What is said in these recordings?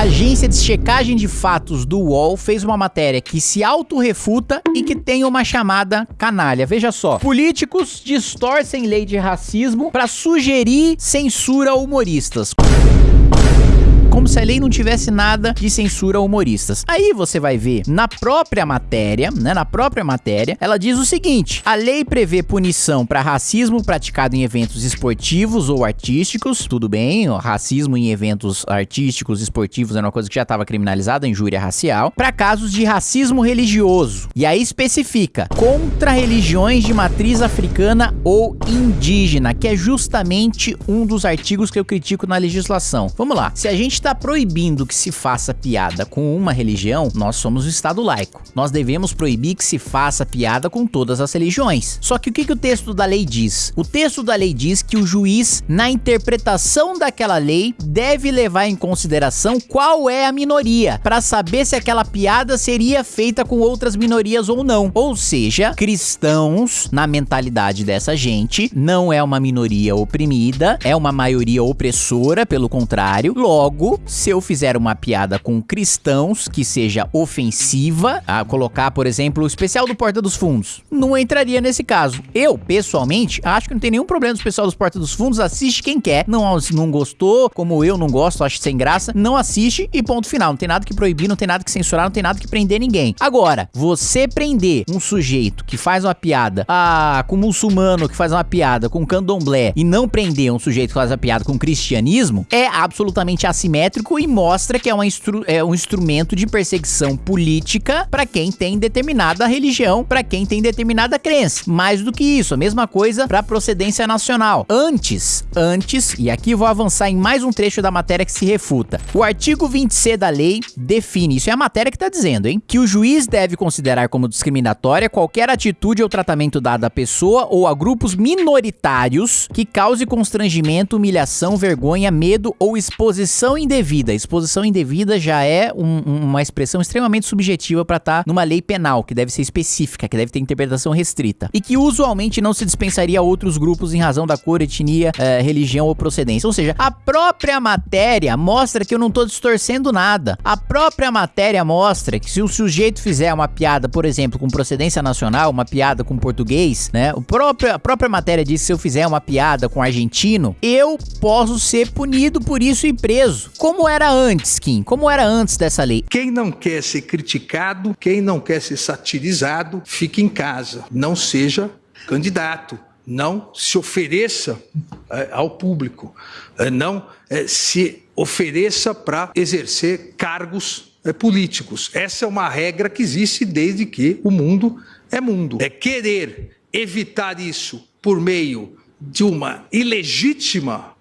A agência de checagem de fatos do UOL fez uma matéria que se autorrefuta e que tem uma chamada canalha. Veja só. Políticos distorcem lei de racismo para sugerir censura a humoristas como se a lei não tivesse nada de censura a humoristas. Aí você vai ver na própria matéria, né, na própria matéria, ela diz o seguinte: a lei prevê punição para racismo praticado em eventos esportivos ou artísticos, tudo bem, ó, racismo em eventos artísticos, esportivos é uma coisa que já estava criminalizada, injúria racial, para casos de racismo religioso. E aí especifica contra religiões de matriz africana ou indígena, que é justamente um dos artigos que eu critico na legislação. Vamos lá. Se a gente está proibindo que se faça piada com uma religião, nós somos o Estado laico. Nós devemos proibir que se faça piada com todas as religiões. Só que o que, que o texto da lei diz? O texto da lei diz que o juiz, na interpretação daquela lei, deve levar em consideração qual é a minoria, para saber se aquela piada seria feita com outras minorias ou não. Ou seja, cristãos, na mentalidade dessa gente, não é uma minoria oprimida, é uma maioria opressora, pelo contrário. Logo, se eu fizer uma piada com cristãos que seja ofensiva, a colocar, por exemplo, o especial do Porta dos Fundos, não entraria nesse caso. Eu, pessoalmente, acho que não tem nenhum problema do especial dos Porta dos Fundos, assiste quem quer. Não, não gostou, como eu não gosto, acho sem graça, não assiste e ponto final. Não tem nada que proibir, não tem nada que censurar, não tem nada que prender ninguém. Agora, você prender um sujeito que faz uma piada ah, com muçulmano, que faz uma piada com candomblé e não prender um sujeito que faz uma piada com cristianismo é absolutamente assimétrico simétrico e mostra que é, uma instru é um instrumento de perseguição política para quem tem determinada religião, para quem tem determinada crença. Mais do que isso, a mesma coisa para procedência nacional. Antes, antes, e aqui vou avançar em mais um trecho da matéria que se refuta. O artigo 20C da lei define, isso é a matéria que está dizendo, hein, que o juiz deve considerar como discriminatória qualquer atitude ou tratamento dado à pessoa ou a grupos minoritários que cause constrangimento, humilhação, vergonha, medo ou exposição indevida. Exposição indevida já é um, uma expressão extremamente subjetiva para estar tá numa lei penal, que deve ser específica, que deve ter interpretação restrita. E que usualmente não se dispensaria a outros grupos em razão da cor, etnia, eh, religião ou procedência. Ou seja, a própria matéria mostra que eu não estou distorcendo nada. A própria matéria mostra que se o sujeito fizer uma piada, por exemplo, com procedência nacional, uma piada com português, né? O próprio, a própria matéria diz que se eu fizer uma piada com argentino, eu posso ser punido por isso e preso. Como era antes, Kim? Como era antes dessa lei? Quem não quer ser criticado, quem não quer ser satirizado, fique em casa. Não seja candidato. Não se ofereça é, ao público. É, não é, se ofereça para exercer cargos políticos. Essa é uma regra que existe desde que o mundo é mundo. É querer evitar isso por meio de uma ilegítima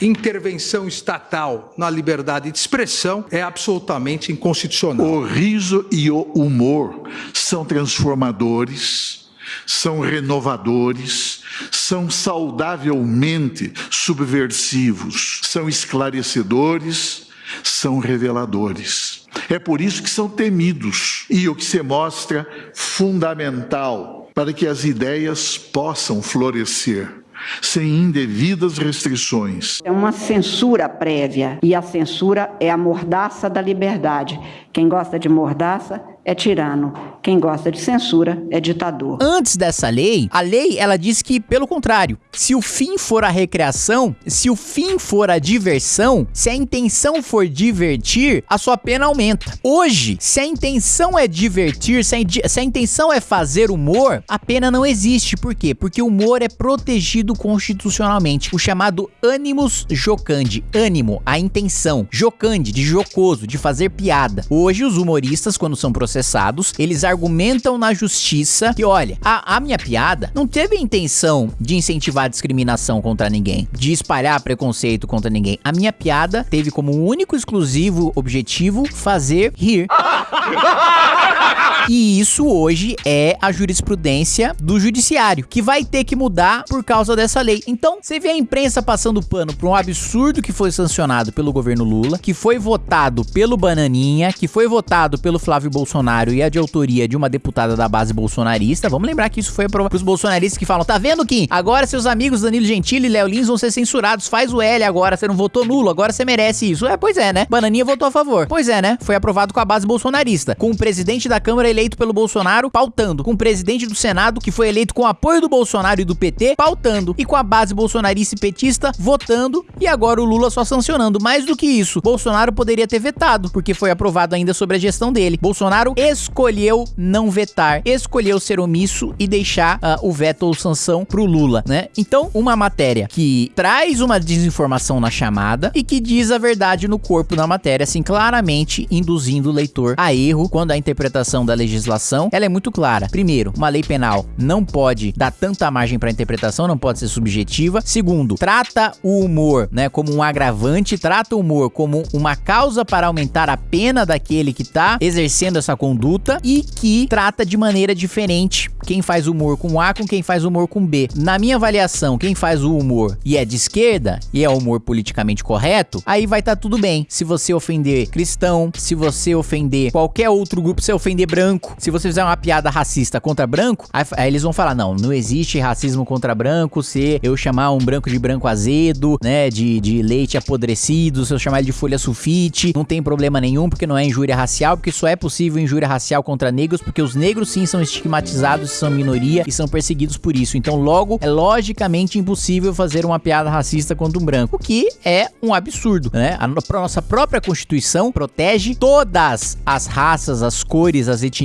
intervenção estatal na liberdade de expressão é absolutamente inconstitucional. O riso e o humor são transformadores, são renovadores, são saudavelmente subversivos, são esclarecedores, são reveladores. É por isso que são temidos e o que se mostra fundamental para que as ideias possam florescer sem indevidas restrições. É uma censura prévia e a censura é a mordaça da liberdade. Quem gosta de mordaça é tirano. Quem gosta de censura é ditador. Antes dessa lei, a lei ela diz que pelo contrário, se o fim for a recreação, se o fim for a diversão, se a intenção for divertir, a sua pena aumenta. Hoje, se a intenção é divertir, se a, se a intenção é fazer humor, a pena não existe. Por quê? Porque o humor é protegido constitucionalmente. O chamado animus jocandi, ânimo, a intenção, jocandi, de jocoso, de fazer piada. Hoje os humoristas quando são processados processados, eles argumentam na justiça que, olha, a, a minha piada não teve a intenção de incentivar a discriminação contra ninguém, de espalhar preconceito contra ninguém. A minha piada teve como único exclusivo objetivo fazer rir. E isso hoje é a jurisprudência do judiciário, que vai ter que mudar por causa dessa lei. Então, você vê a imprensa passando pano por um absurdo que foi sancionado pelo governo Lula, que foi votado pelo Bananinha, que foi votado pelo Flávio Bolsonaro e é de autoria de uma deputada da base bolsonarista. Vamos lembrar que isso foi para os bolsonaristas que falam: tá vendo, Kim? Agora seus amigos Danilo Gentili e Léo Lins vão ser censurados. Faz o L agora, você não votou nulo, agora você merece isso. É, pois é, né? Bananinha votou a favor. Pois é, né? Foi aprovado com a base bolsonarista, com o presidente da Câmara eleito pelo Bolsonaro pautando, com o presidente do Senado que foi eleito com apoio do Bolsonaro e do PT pautando, e com a base bolsonarista e petista votando, e agora o Lula só sancionando. Mais do que isso, Bolsonaro poderia ter vetado, porque foi aprovado ainda sobre a gestão dele. Bolsonaro escolheu não vetar, escolheu ser omisso e deixar uh, o veto ou sanção pro Lula, né? Então, uma matéria que traz uma desinformação na chamada e que diz a verdade no corpo da matéria, assim, claramente induzindo o leitor a erro quando a interpretação da legislação ela é muito clara. Primeiro, uma lei penal não pode dar tanta margem para interpretação, não pode ser subjetiva. Segundo, trata o humor, né, como um agravante, trata o humor como uma causa para aumentar a pena daquele que tá exercendo essa conduta e que trata de maneira diferente quem faz humor com A com quem faz humor com B. Na minha avaliação, quem faz o humor e é de esquerda e é humor politicamente correto, aí vai estar tá tudo bem. Se você ofender cristão, se você ofender qualquer outro grupo, se ofender branco, se você fizer uma piada racista contra branco, aí, aí eles vão falar: não, não existe racismo contra branco se eu chamar um branco de branco azedo, né? De, de leite apodrecido, se eu chamar ele de folha sulfite, não tem problema nenhum, porque não é injúria racial, porque só é possível injúria racial contra negros, porque os negros sim são estigmatizados, são minoria e são perseguidos por isso. Então, logo, é logicamente impossível fazer uma piada racista contra um branco, o que é um absurdo, né? A nossa própria Constituição protege todas as raças, as cores, as etnias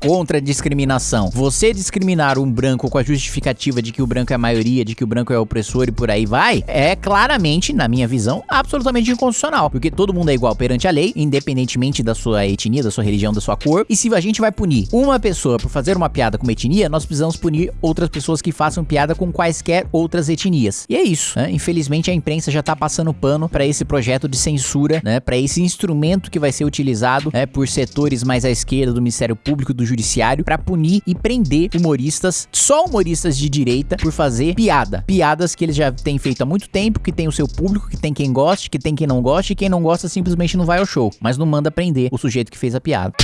contra a discriminação. Você discriminar um branco com a justificativa de que o branco é a maioria, de que o branco é opressor e por aí vai, é claramente, na minha visão, absolutamente inconstitucional, porque todo mundo é igual perante a lei, independentemente da sua etnia, da sua religião, da sua cor. E se a gente vai punir uma pessoa por fazer uma piada com uma etnia, nós precisamos punir outras pessoas que façam piada com quaisquer outras etnias. E é isso, né? Infelizmente a imprensa já tá passando pano para esse projeto de censura, né? Para esse instrumento que vai ser utilizado, né, por setores mais à esquerda do Ministério Público do Judiciário para punir e prender humoristas, só humoristas de direita, por fazer piada. Piadas que eles já têm feito há muito tempo, que tem o seu público, que tem quem goste, que tem quem não goste, e quem não gosta simplesmente não vai ao show, mas não manda prender o sujeito que fez a piada.